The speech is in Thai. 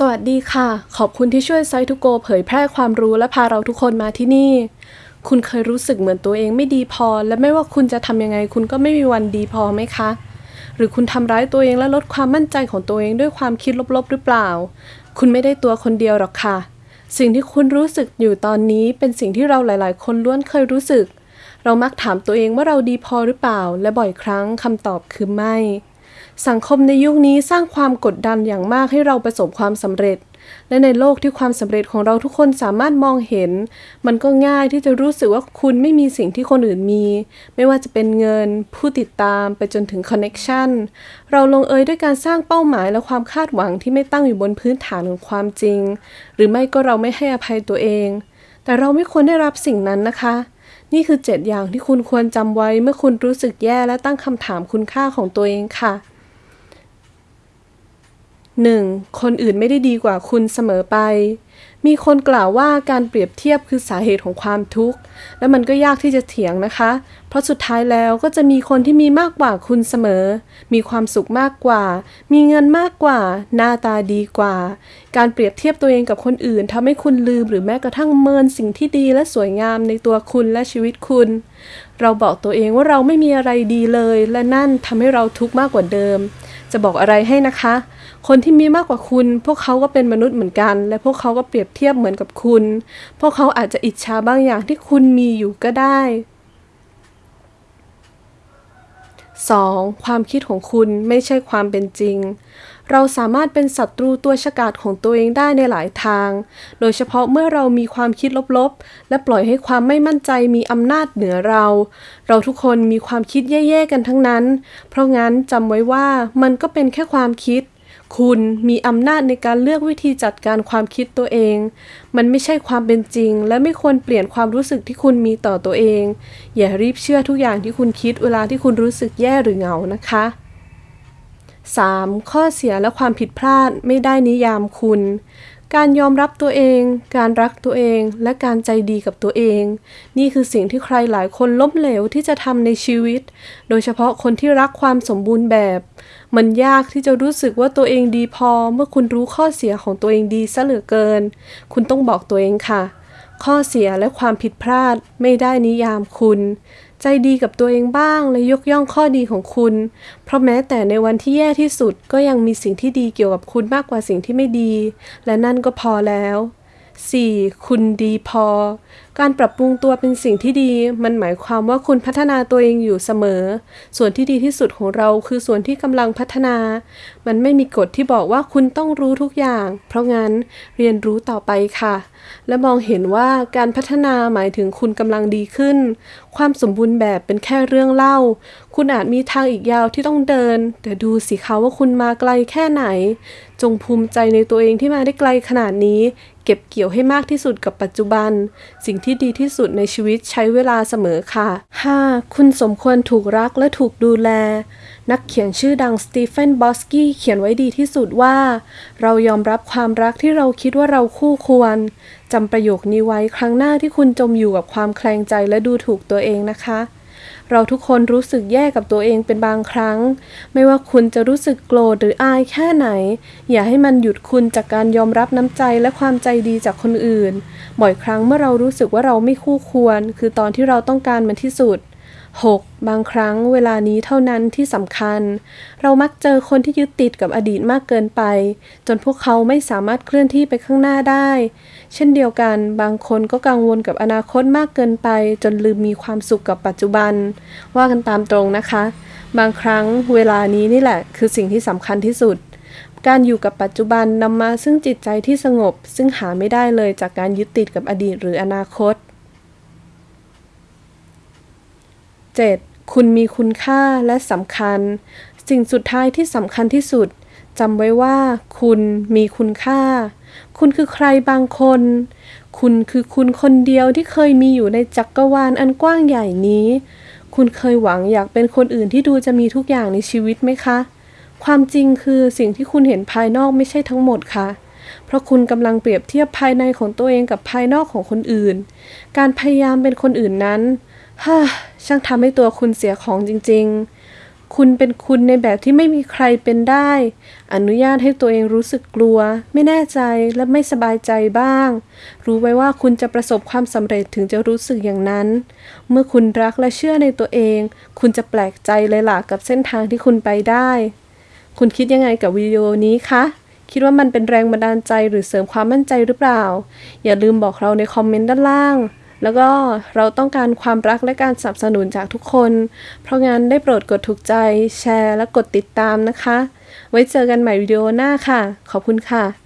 สวัสดีค่ะ ขอบคุณที่ช่วยไซทูโกเผยแพร่ความรู้และพาเราทุกคนมาที่นี่ คุณเคยรู้สึกเหมือนตัวเองไม่ดีพอ และไม่ว่าคุณจะทำยังไง คุณก็ไม่มีวันดีพอไหมคะ หรือคุณทำร้ายตัวเองและลดความมั่นใจของตัวเองด้วยความคิดลบๆหรือเปล่า คุณไม่ได้ตัวคนเดียวหรอกค่ะ สิ่งที่คุณรู้สึกอยู่ตอนนี้เป็นสิ่งที่เราหลาย ๆ คนล้วนเคยรู้สึก เรามักถามตัวเองว่าเราดีพอหรือเปล่า และบ่อยครั้งคำตอบคือไม่ สังคมในยุคนี้สร้างความกดดันอย่างมากให้เราประสบความสำเร็จ และในโลกที่ความสำเร็จของเราทุกคนสามารถมองเห็น มันก็ง่ายที่จะรู้สึกว่าคุณไม่มีสิ่งที่คนอื่นมี ไม่ว่าจะเป็นเงิน ผู้ติดตามไปจนถึงคอนเน็ชันเราลงเอยด้วยการสร้างเป้าหมายและความคาดหวังที่ไม่ตั้งอยู่บนพื้นฐานของความจริง หรือไม่ก็เราไม่ให้อภัยตัวเอง แต่เราไม่ควรได้รับสิ่งนั้นนะคะนี่คือ 7 อย่างที่คุณควรจำไว้เมื่อคุณรู้สึกแย่และตั้งคำถามคุณค่าของตัวเองค่ะ 1. คนอื่นไม่ได้ดีกว่าคุณเสมอไป มีคนกล่าวว่าการเปรียบเทียบคือสาเหตุของความทุกข์ และมันก็ยากที่จะเถียงนะคะ เพราะสุดท้ายแล้วก็จะมีคนที่มีมากกว่าคุณเสมอ มีความสุขมากกว่า มีเงินมากกว่า หน้าตาดีกว่า การเปรียบเทียบตัวเองกับคนอื่นทำให้คุณลืมหรือแม้กระทั่งเมินสิ่งที่ดีและสวยงามในตัวคุณและชีวิตคุณ เราบอกตัวเองว่าเราไม่มีอะไรดีเลย และนั่นทำให้เราทุกข์มากกว่าเดิม จะบอกอะไรให้นะคะ คนที่มีมากกว่าคุณ พวกเขาก็เป็นมนุษย์เหมือนกัน และพวกเขาก็เปรียบเทียบเหมือนกับคุณ พวกเขาอาจจะอิจฉาบางอย่างที่คุณมีอยู่ก็ได้ 2. ความคิดของคุณไม่ใช่ความเป็นจริง เราสามารถเป็นศัตรูตัวฉกาจของตัวเองได้ในหลายทาง โดยเฉพาะเมื่อเรามีความคิดลบๆ และปล่อยให้ความไม่มั่นใจมีอำนาจเหนือเรา เราทุกคนมีความคิดแย่ๆกันทั้งนั้น เพราะงั้นจำไว้ว่ามันก็เป็นแค่ความคิด คุณมีอำนาจในการเลือกวิธีจัดการความคิดตัวเอง มันไม่ใช่ความเป็นจริง และไม่ควรเปลี่ยนความรู้สึกที่คุณมีต่อตัวเอง อย่ารีบเชื่อทุกอย่างที่คุณคิดเวลาที่คุณรู้สึกแย่หรือเหงานะคะ 3. ข้อเสียและความผิดพลาดไม่ได้นิยามคุณ การยอมรับตัวเอง การรักตัวเอง และการใจดีกับตัวเอง นี่คือสิ่งที่ใครหลายคนล้มเหลวที่จะทำในชีวิต โดยเฉพาะคนที่รักความสมบูรณ์แบบ มันยากที่จะรู้สึกว่าตัวเองดีพอ เมื่อคุณรู้ข้อเสียของตัวเองดีซะเหลือเกิน คุณต้องบอกตัวเองค่ะ ข้อเสียและความผิดพลาดไม่ได้นิยามคุณ ใจดีกับตัวเองบ้างและยกย่องข้อดีของคุณ เพราะแม้แต่ในวันที่แย่ที่สุดก็ยังมีสิ่งที่ดีเกี่ยวกับคุณมากกว่าสิ่งที่ไม่ดี และนั่นก็พอแล้ว 4. คุณดีพอ การปรับปรุงตัวเป็นสิ่งที่ดี มันหมายความว่าคุณพัฒนาตัวเองอยู่เสมอ ส่วนที่ดีที่สุดของเราคือส่วนที่กำลังพัฒนา มันไม่มีกฎที่บอกว่าคุณต้องรู้ทุกอย่าง เพราะงั้นเรียนรู้ต่อไปค่ะ และมองเห็นว่าการพัฒนาหมายถึงคุณกำลังดีขึ้น ความสมบูรณ์แบบเป็นแค่เรื่องเล่า คุณอาจมีทางอีกยาวที่ต้องเดิน แต่ดูสิคะว่าคุณมาไกลแค่ไหน จงภูมิใจในตัวเองที่มาได้ไกลขนาดนี้ เก็บเกี่ยวให้มากที่สุดกับปัจจุบัน สิ่งที่ดีที่สุดในชีวิตใช้เวลาเสมอค่ะ 5. คุณสมควรถูกรักและถูกดูแล นักเขียนชื่อดังสตีเฟนบอสกี้เขียนไว้ดีที่สุดว่า เรายอมรับความรักที่เราคิดว่าเราคู่ควรจำประโยคนี้ไว้ครั้งหน้าที่คุณจมอยู่กับความแคลงใจและดูถูกตัวเองนะคะ เราทุกคนรู้สึกแย่กับตัวเองเป็นบางครั้ง ไม่ว่าคุณจะรู้สึกโกรธหรืออายแค่ไหน อย่าให้มันหยุดคุณจากการยอมรับน้ำใจและความใจดีจากคนอื่น บ่อยครั้งเมื่อเรารู้สึกว่าเราไม่คู่ควร คือตอนที่เราต้องการมันที่สุด 6. บางครั้งเวลานี้เท่านั้นที่สำคัญ เรามักเจอคนที่ยึดติดกับอดีตมากเกินไป จนพวกเขาไม่สามารถเคลื่อนที่ไปข้างหน้าได้ เช่นเดียวกัน บางคนก็กังวลกับอนาคตมากเกินไป จนลืมมีความสุขกับปัจจุบัน ว่ากันตามตรงนะคะ บางครั้งเวลานี้นี่แหละ คือสิ่งที่สำคัญที่สุด การอยู่กับปัจจุบันนำมาซึ่งจิตใจที่สงบ ซึ่งหาไม่ได้เลยจากการยึดติดกับอดีตหรืออนาคต 7. คุณมีคุณค่าและสำคัญ สิ่งสุดท้ายที่สำคัญที่สุดจำไว้ว่า คุณมีคุณค่า คุณคือใครบางคน คุณคือคุณคนเดียวที่เคยมีอยู่ในจักกรวาลอันกว้างใหญ่นี้ คุณเคยหวังอยากเป็นคนอื่นที่ดูจะมีทุกอย่างในชีวิตไหมคะ ความจริงคือสิ่งที่คุณเห็นภายนอกไม่ใช่ทั้งหมดค่ะเพราะคุณกำลังเปรียบเทียบภายในของตัวเองกับภายนอกของคนอื่น การพยายามเป็นคนอื่นนั้น ฮ่าช่างทำให้ตัวคุณเสียของจริง ๆ คุณเป็นคุณในแบบที่ไม่มีใครเป็นได้ อนุญาตให้ตัวเองรู้สึกกลัว ไม่แน่ใจและไม่สบายใจบ้าง รู้ไว้ว่าคุณจะประสบความสำเร็จถึงจะรู้สึกอย่างนั้น เมื่อคุณรักและเชื่อในตัวเอง คุณจะแปลกใจเลยล่ะกับเส้นทางที่คุณไปได้ คุณคิดยังไงกับวิดีโอนี้คะคิดว่ามันเป็นแรงบันดาลใจหรือเสริมความมั่นใจหรือเปล่า อย่าลืมบอกเราในคอมเมนต์ด้านล่าง แล้วก็เราต้องการความรักและการสนับสนุนจากทุกคน เพราะงั้นได้โปรดกดถูกใจ แชร์ และกดติดตามนะคะ ไว้เจอกันใหม่วิดีโอหน้าค่ะ ขอบคุณค่ะ